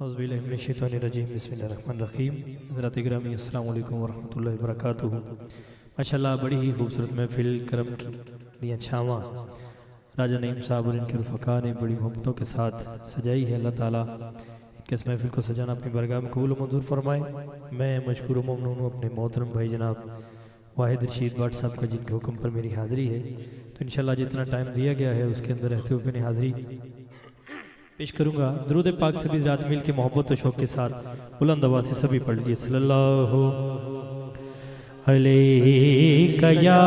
حضب باللہ من الشیطان الرجیم، بسم اللہ الرحمن الرحیم۔ حضرت گرامی السلام علیکم ورحمۃ اللہ وبرکاتہ۔ ماشاءاللہ، بڑی ہی خوبصورت محفل کرم کی دیا چھاواں۔ راجہ نعیم صاحب اور ان کے رفقا نے بڑی محبتوں کے ساتھ سجائی ہے۔ اللہ تعالیٰ ان کے اس محفل کو سجانا اپنی برگاہ میں قبول و منظور فرمائے۔ میں مشکور و ممنون ہوں اپنے محترم بھائی جناب واحد رشید بٹ صاحب کا، جن کے حکم پر میری حاضری ہے۔ تو انشاءاللہ جتنا ٹائم دیا گیا ہے، اس کے اندر رہتے ہوئے اپنی حاضری پیش کروں گا۔ درود پاک سبھی ذات مل کے محبت و شوق کے ساتھ۔ بلند آواز سے سبھی پڑھ لیے صلی اللہ علیہ یا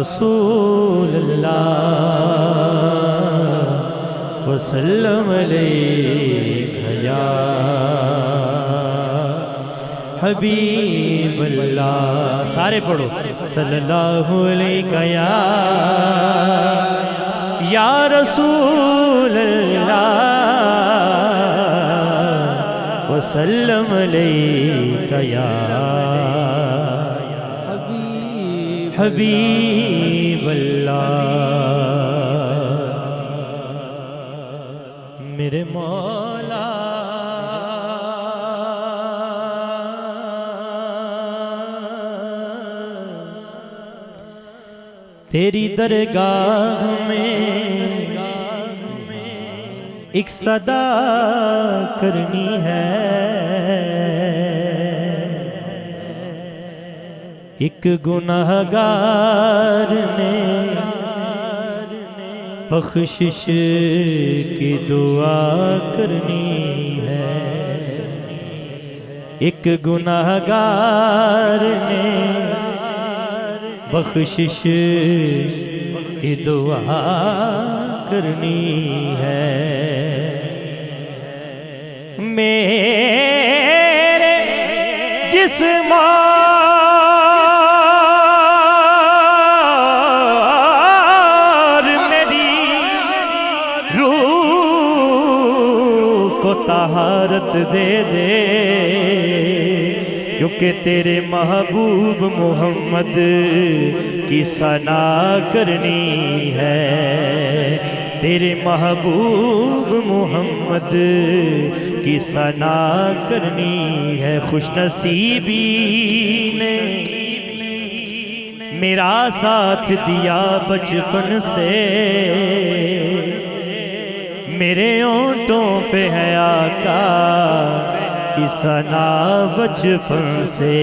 رسول اللہ وسلم علیہ یا حبیب اللہ۔ سارے پڑھو۔ صلی اللہ علیہ یا یا رسول اللہ وسلم علیکہ یا حبیب اللہ۔ میرے مولا تیری درگاہ میں ایک صدا کرنی ہے۔ ایک گناہ گار نے بخشش کی دعا کرنی ہے۔ ایک گناہ گار نے بخشش کی دعا کرنی ہے۔ میرے جسم میری روح کو طہارت دے دے۔ کیونکہ تیرے محبوب محمد کی ثنا کرنی ہے۔ تیرے محبوب محمد کی ثنا کرنی ہے۔ خوش نصیبی نے میرا ساتھ دیا بچپن سے۔ میرے اونٹوں پہ ہے آقا۔ کی سنا بچپن سے۔